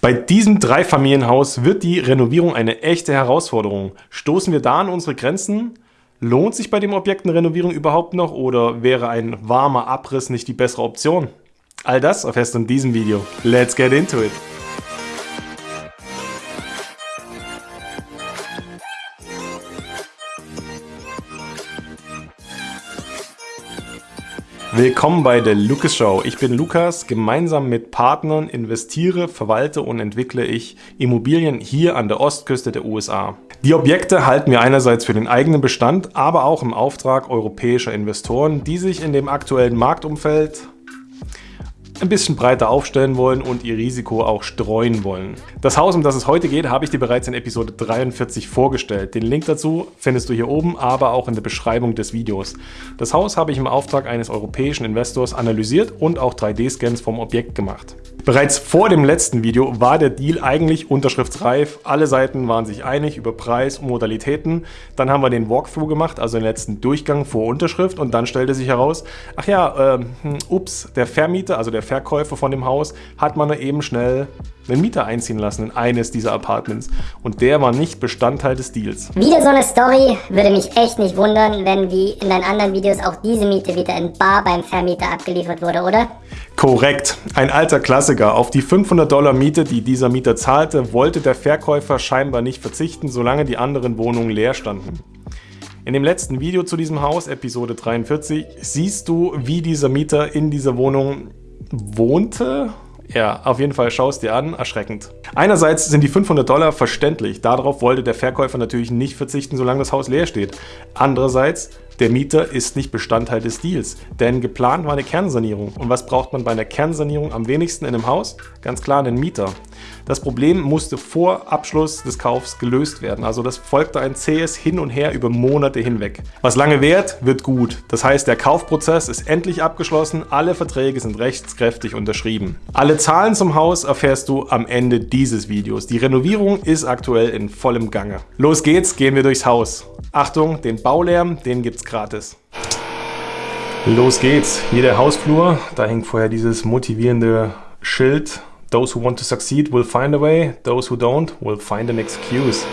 Bei diesem Dreifamilienhaus wird die Renovierung eine echte Herausforderung. Stoßen wir da an unsere Grenzen? Lohnt sich bei dem Objekt eine Renovierung überhaupt noch oder wäre ein warmer Abriss nicht die bessere Option? All das erfährst du in diesem Video. Let's get into it! Willkommen bei der Lucas Show. Ich bin Lukas. Gemeinsam mit Partnern investiere, verwalte und entwickle ich Immobilien hier an der Ostküste der USA. Die Objekte halten wir einerseits für den eigenen Bestand, aber auch im Auftrag europäischer Investoren, die sich in dem aktuellen Marktumfeld ein bisschen breiter aufstellen wollen und ihr Risiko auch streuen wollen. Das Haus, um das es heute geht, habe ich dir bereits in Episode 43 vorgestellt. Den Link dazu findest du hier oben, aber auch in der Beschreibung des Videos. Das Haus habe ich im Auftrag eines europäischen Investors analysiert und auch 3D-Scans vom Objekt gemacht. Bereits vor dem letzten Video war der Deal eigentlich unterschriftsreif. Alle Seiten waren sich einig über Preis und Modalitäten. Dann haben wir den Walkthrough gemacht, also den letzten Durchgang vor Unterschrift und dann stellte sich heraus, ach ja, äh, ups, der Vermieter, also der Verkäufer von dem Haus, hat man eben schnell einen Mieter einziehen lassen in eines dieser Apartments. Und der war nicht Bestandteil des Deals. Wieder so eine Story. Würde mich echt nicht wundern, wenn wie in deinen anderen Videos auch diese Miete wieder in Bar beim Vermieter abgeliefert wurde, oder? Korrekt. Ein alter Klassiker. Auf die 500 Dollar Miete, die dieser Mieter zahlte, wollte der Verkäufer scheinbar nicht verzichten, solange die anderen Wohnungen leer standen. In dem letzten Video zu diesem Haus, Episode 43, siehst du, wie dieser Mieter in dieser Wohnung wohnte ja, auf jeden Fall schau es dir an, erschreckend. Einerseits sind die 500 Dollar verständlich, darauf wollte der Verkäufer natürlich nicht verzichten, solange das Haus leer steht. Andererseits der Mieter ist nicht Bestandteil des Deals, denn geplant war eine Kernsanierung. Und was braucht man bei einer Kernsanierung am wenigsten in einem Haus? Ganz klar einen Mieter. Das Problem musste vor Abschluss des Kaufs gelöst werden. Also das folgte ein zähes Hin und Her über Monate hinweg. Was lange währt, wird gut. Das heißt, der Kaufprozess ist endlich abgeschlossen, alle Verträge sind rechtskräftig unterschrieben. Alle Zahlen zum Haus erfährst du am Ende dieses Videos. Die Renovierung ist aktuell in vollem Gange. Los geht's, gehen wir durchs Haus. Achtung, den Baulärm, den gibt's gratis. Los geht's. Hier der Hausflur. Da hängt vorher dieses motivierende Schild. Those who want to succeed will find a way. Those who don't will find an excuse.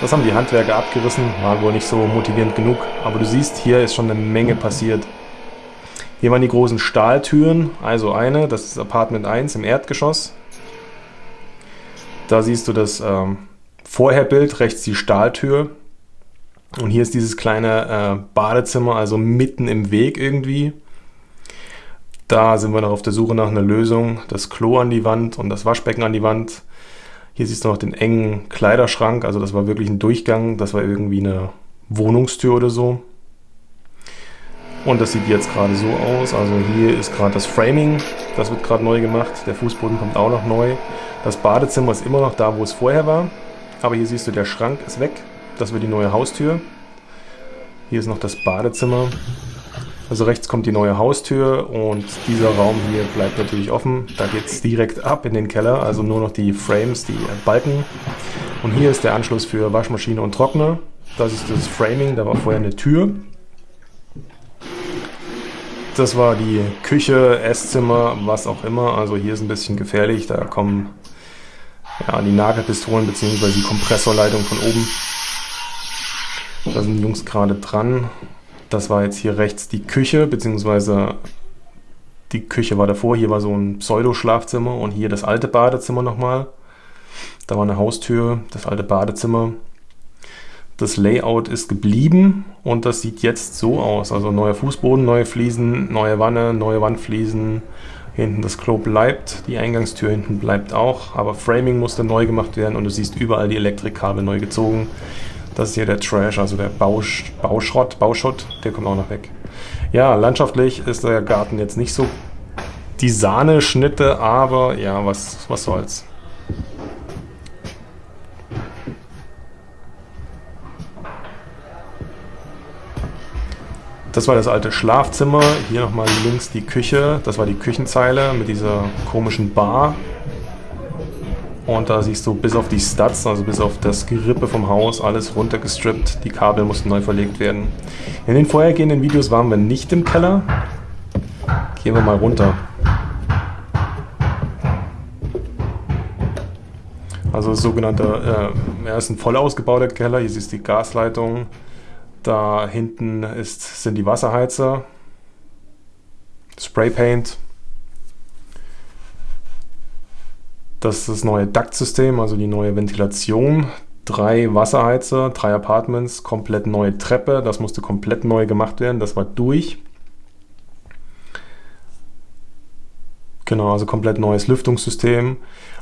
Das haben die Handwerker abgerissen. War wohl nicht so motivierend genug. Aber du siehst, hier ist schon eine Menge passiert. Hier waren die großen Stahltüren. Also eine, das ist Apartment 1 im Erdgeschoss. Da siehst du das ähm, Vorherbild, rechts die Stahltür. Und hier ist dieses kleine äh, Badezimmer, also mitten im Weg irgendwie. Da sind wir noch auf der Suche nach einer Lösung. Das Klo an die Wand und das Waschbecken an die Wand. Hier siehst du noch den engen Kleiderschrank, also das war wirklich ein Durchgang. Das war irgendwie eine Wohnungstür oder so. Und das sieht jetzt gerade so aus. Also hier ist gerade das Framing, das wird gerade neu gemacht. Der Fußboden kommt auch noch neu. Das Badezimmer ist immer noch da, wo es vorher war. Aber hier siehst du, der Schrank ist weg. Das wird die neue Haustür. Hier ist noch das Badezimmer. Also rechts kommt die neue Haustür und dieser Raum hier bleibt natürlich offen. Da geht es direkt ab in den Keller, also nur noch die Frames, die Balken. Und hier ist der Anschluss für Waschmaschine und Trockner. Das ist das Framing, da war vorher eine Tür. Das war die Küche, Esszimmer, was auch immer. Also hier ist ein bisschen gefährlich, da kommen ja, die Nagelpistolen bzw. die Kompressorleitung von oben. Da sind die Jungs gerade dran. Das war jetzt hier rechts die Küche, beziehungsweise die Küche war davor. Hier war so ein Pseudo-Schlafzimmer und hier das alte Badezimmer nochmal. Da war eine Haustür, das alte Badezimmer. Das Layout ist geblieben und das sieht jetzt so aus. Also neuer Fußboden, neue Fliesen, neue Wanne, neue Wandfliesen. Hinten das Klo bleibt, die Eingangstür hinten bleibt auch, aber Framing musste neu gemacht werden und du siehst überall die Elektrikkabel neu gezogen. Das ist hier der Trash, also der Bausch, Bauschrott, Bauschutt, der kommt auch noch weg. Ja, landschaftlich ist der Garten jetzt nicht so die Sahneschnitte, aber ja, was, was soll's. Das war das alte Schlafzimmer. Hier nochmal links die Küche. Das war die Küchenzeile mit dieser komischen Bar. Und da siehst du bis auf die Studs, also bis auf das Gerippe vom Haus, alles runtergestrippt. Die Kabel mussten neu verlegt werden. In den vorhergehenden Videos waren wir nicht im Keller. Gehen wir mal runter. Also sogenannter, äh, er ist ein voll ausgebauter Keller. Hier siehst du die Gasleitung. Da hinten ist, sind die Wasserheizer. Spraypaint. Das ist das neue Duktsystem, also die neue Ventilation. Drei Wasserheizer, drei Apartments, komplett neue Treppe. Das musste komplett neu gemacht werden. Das war durch. Genau, also komplett neues Lüftungssystem.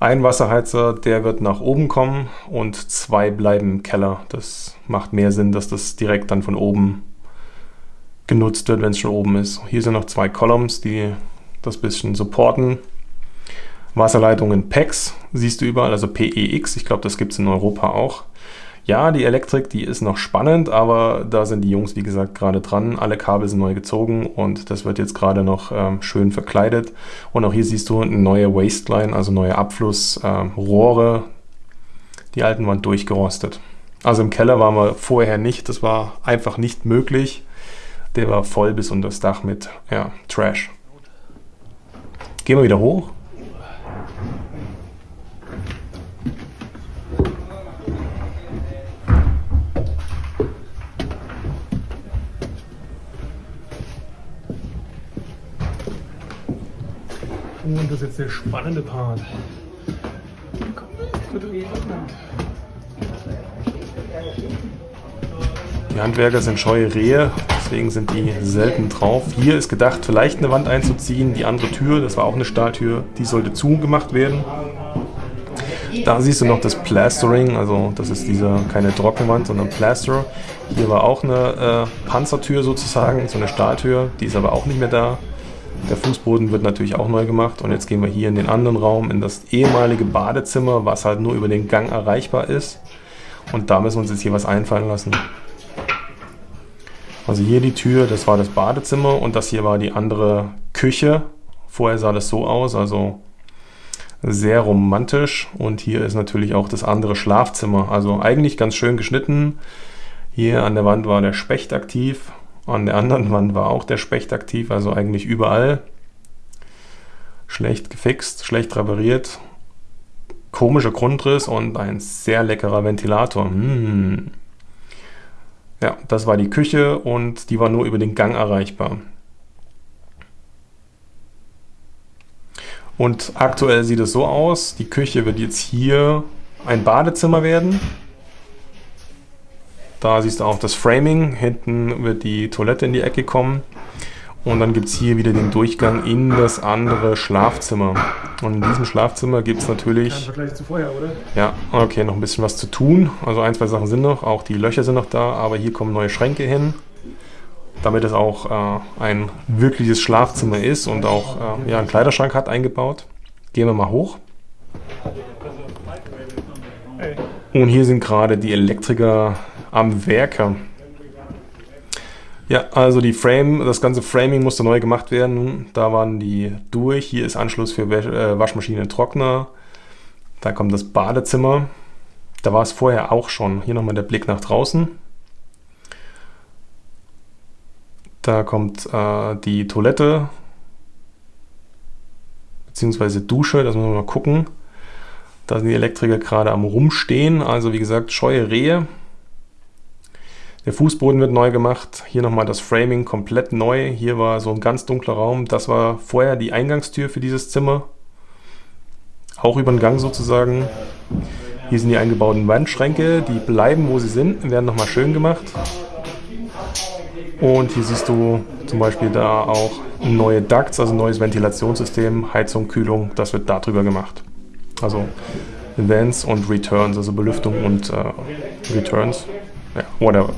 Ein Wasserheizer, der wird nach oben kommen und zwei bleiben im Keller. Das macht mehr Sinn, dass das direkt dann von oben genutzt wird, wenn es schon oben ist. Hier sind noch zwei Columns, die das bisschen supporten. Wasserleitungen PEX siehst du überall, also PEX. Ich glaube, das gibt es in Europa auch. Ja, die Elektrik, die ist noch spannend, aber da sind die Jungs, wie gesagt, gerade dran. Alle Kabel sind neu gezogen und das wird jetzt gerade noch ähm, schön verkleidet. Und auch hier siehst du eine neue Wasteline, also neue Abflussrohre. Ähm, die alten waren durchgerostet. Also im Keller waren wir vorher nicht, das war einfach nicht möglich. Der war voll bis unter das Dach mit ja, Trash. Gehen wir wieder hoch. Und das ist jetzt der spannende Part. Die Handwerker sind scheue Rehe, deswegen sind die selten drauf. Hier ist gedacht, vielleicht eine Wand einzuziehen. Die andere Tür, das war auch eine Stahltür, die sollte zugemacht werden. Da siehst du noch das Plastering, also das ist dieser keine Trockenwand, sondern Plaster. Hier war auch eine äh, Panzertür sozusagen, so eine Stahltür, die ist aber auch nicht mehr da. Der Fußboden wird natürlich auch neu gemacht und jetzt gehen wir hier in den anderen Raum, in das ehemalige Badezimmer, was halt nur über den Gang erreichbar ist. Und da müssen wir uns jetzt hier was einfallen lassen. Also hier die Tür, das war das Badezimmer und das hier war die andere Küche. Vorher sah das so aus, also sehr romantisch. Und hier ist natürlich auch das andere Schlafzimmer. Also eigentlich ganz schön geschnitten. Hier an der Wand war der Specht aktiv. An der anderen Wand war auch der Specht aktiv, also eigentlich überall. Schlecht gefixt, schlecht repariert. Komischer Grundriss und ein sehr leckerer Ventilator. Mmh. Ja, das war die Küche und die war nur über den Gang erreichbar. Und aktuell sieht es so aus, die Küche wird jetzt hier ein Badezimmer werden. Da siehst du auch das Framing. Hinten wird die Toilette in die Ecke kommen. Und dann gibt es hier wieder den Durchgang in das andere Schlafzimmer. Und in diesem Schlafzimmer gibt es natürlich... Im Vergleich zu vorher, oder? Ja, okay, noch ein bisschen was zu tun. Also ein, zwei Sachen sind noch, auch die Löcher sind noch da, aber hier kommen neue Schränke hin. Damit es auch äh, ein wirkliches Schlafzimmer ist und auch äh, ja, einen Kleiderschrank hat eingebaut. Gehen wir mal hoch. Und hier sind gerade die Elektriker am Werke. Ja, also die Frame, das ganze Framing musste neu gemacht werden. Da waren die durch. Hier ist Anschluss für äh, Waschmaschine, Trockner. Da kommt das Badezimmer. Da war es vorher auch schon. Hier nochmal der Blick nach draußen. Da kommt äh, die Toilette beziehungsweise Dusche. Das müssen wir mal gucken. Da sind die Elektriker gerade am Rumstehen. Also wie gesagt, scheue Rehe. Der Fußboden wird neu gemacht. Hier nochmal das Framing komplett neu. Hier war so ein ganz dunkler Raum. Das war vorher die Eingangstür für dieses Zimmer. Auch über den Gang sozusagen. Hier sind die eingebauten Wandschränke. Die bleiben, wo sie sind, werden nochmal schön gemacht. Und hier siehst du zum Beispiel da auch neue Ducts, also neues Ventilationssystem, Heizung, Kühlung. Das wird darüber gemacht. Also Events und Returns, also Belüftung und äh, Returns. Ja, whatever.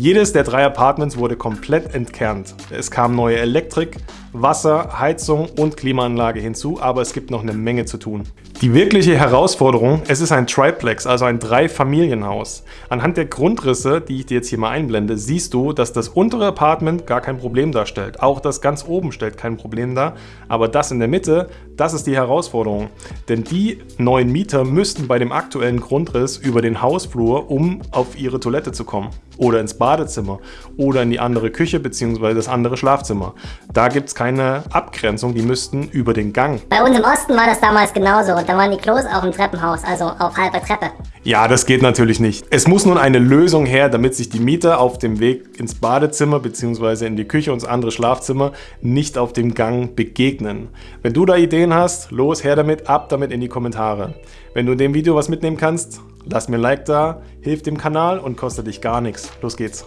Jedes der drei Apartments wurde komplett entkernt. Es kam neue Elektrik, Wasser, Heizung und Klimaanlage hinzu, aber es gibt noch eine Menge zu tun. Die wirkliche Herausforderung, es ist ein Triplex, also ein Dreifamilienhaus. Anhand der Grundrisse, die ich dir jetzt hier mal einblende, siehst du, dass das untere Apartment gar kein Problem darstellt. Auch das ganz oben stellt kein Problem dar, aber das in der Mitte, das ist die Herausforderung. Denn die neuen Mieter müssten bei dem aktuellen Grundriss über den Hausflur, um auf ihre Toilette zu kommen. Oder ins Badezimmer. Oder in die andere Küche bzw. das andere Schlafzimmer. Da gibt es keine Abgrenzung, die müssten über den Gang. Bei uns im Osten war das damals genauso und da waren die Klos auch im Treppenhaus, also auf halber Treppe. Ja, das geht natürlich nicht. Es muss nun eine Lösung her, damit sich die Mieter auf dem Weg ins Badezimmer bzw. in die Küche und ins andere Schlafzimmer nicht auf dem Gang begegnen. Wenn du da Ideen hast, los her damit, ab damit in die Kommentare. Wenn du in dem Video was mitnehmen kannst, lass mir ein Like da, hilf dem Kanal und kostet dich gar nichts. Los geht's.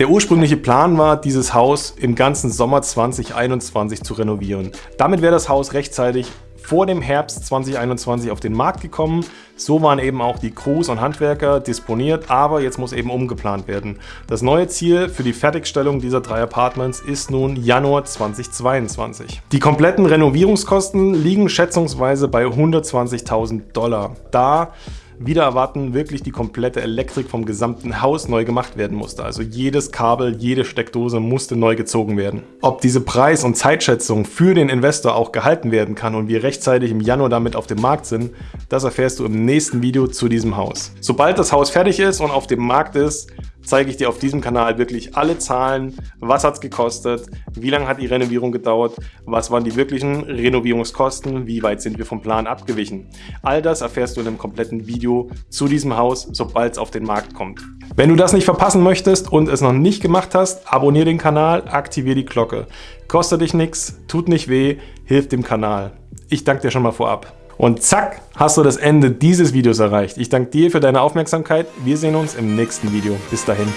Der ursprüngliche Plan war, dieses Haus im ganzen Sommer 2021 zu renovieren. Damit wäre das Haus rechtzeitig vor dem Herbst 2021 auf den Markt gekommen. So waren eben auch die Crews und Handwerker disponiert, aber jetzt muss eben umgeplant werden. Das neue Ziel für die Fertigstellung dieser drei Apartments ist nun Januar 2022. Die kompletten Renovierungskosten liegen schätzungsweise bei 120.000 Dollar. Da wieder erwarten wirklich die komplette Elektrik vom gesamten Haus neu gemacht werden musste. Also jedes Kabel, jede Steckdose musste neu gezogen werden. Ob diese Preis- und Zeitschätzung für den Investor auch gehalten werden kann und wir rechtzeitig im Januar damit auf dem Markt sind, das erfährst du im nächsten Video zu diesem Haus. Sobald das Haus fertig ist und auf dem Markt ist, zeige ich dir auf diesem Kanal wirklich alle Zahlen, was hat es gekostet, wie lange hat die Renovierung gedauert, was waren die wirklichen Renovierungskosten, wie weit sind wir vom Plan abgewichen. All das erfährst du in einem kompletten Video zu diesem Haus, sobald es auf den Markt kommt. Wenn du das nicht verpassen möchtest und es noch nicht gemacht hast, abonniere den Kanal, aktiviere die Glocke. Kostet dich nichts, tut nicht weh, hilft dem Kanal. Ich danke dir schon mal vorab. Und zack, hast du das Ende dieses Videos erreicht. Ich danke dir für deine Aufmerksamkeit. Wir sehen uns im nächsten Video. Bis dahin.